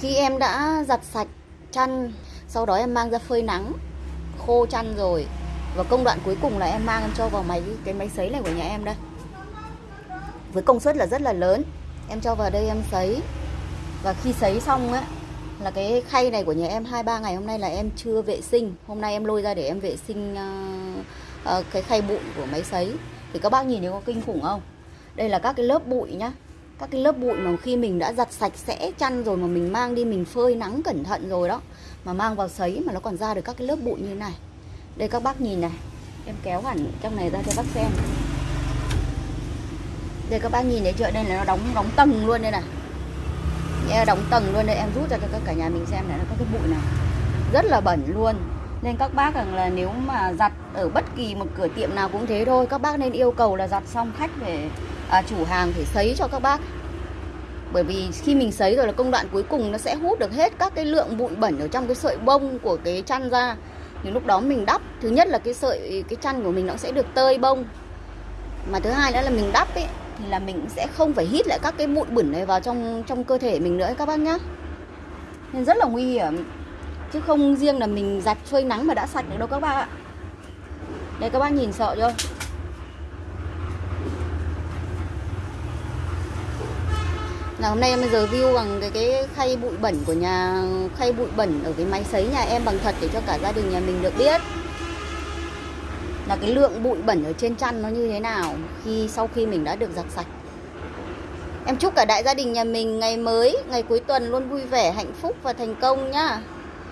khi em đã giặt sạch chăn sau đó em mang ra phơi nắng khô chăn rồi. Và công đoạn cuối cùng là em mang em cho vào máy cái máy sấy này của nhà em đây. Với công suất là rất là lớn. Em cho vào đây em sấy. Và khi sấy xong á là cái khay này của nhà em hai ba ngày hôm nay là em chưa vệ sinh. Hôm nay em lôi ra để em vệ sinh uh, uh, cái khay bụi của máy sấy. Thì các bác nhìn thấy có kinh khủng không? Đây là các cái lớp bụi nhá các cái lớp bụi mà khi mình đã giặt sạch sẽ chăn rồi mà mình mang đi, mình phơi nắng cẩn thận rồi đó, mà mang vào sấy mà nó còn ra được các cái lớp bụi như thế này. Đây các bác nhìn này, em kéo hẳn trong này ra cho bác xem. Đây các bác nhìn thấy chưa? Đây là nó đóng đóng tầng luôn đây này. Em đóng tầng luôn đây, em rút ra cho các cả nhà mình xem này, nó có cái bụi này. Rất là bẩn luôn. Nên các bác rằng là nếu mà giặt ở bất kỳ một cửa tiệm nào cũng thế thôi, các bác nên yêu cầu là giặt xong khách để à, chủ hàng phải sấy cho các bác. Bởi vì khi mình sấy rồi là công đoạn cuối cùng nó sẽ hút được hết các cái lượng bụi bẩn ở trong cái sợi bông của cái chăn ra. Thì lúc đó mình đắp thứ nhất là cái sợi cái chăn của mình nó sẽ được tơi bông. Mà thứ hai nữa là mình đắp ấy thì là mình sẽ không phải hít lại các cái bụi bẩn này vào trong trong cơ thể mình nữa các bác nhá. Nên rất là nguy hiểm chứ không riêng là mình giặt phơi nắng mà đã sạch được đâu các bác ạ. Đây các bác nhìn sợ chưa? Là hôm nay em giờ view bằng cái cái khay bụi bẩn của nhà, khay bụi bẩn ở cái máy sấy nhà em bằng thật để cho cả gia đình nhà mình được biết. Là cái lượng bụi bẩn ở trên chăn nó như thế nào khi, sau khi mình đã được giặt sạch. Em chúc cả đại gia đình nhà mình ngày mới, ngày cuối tuần luôn vui vẻ, hạnh phúc và thành công nhá.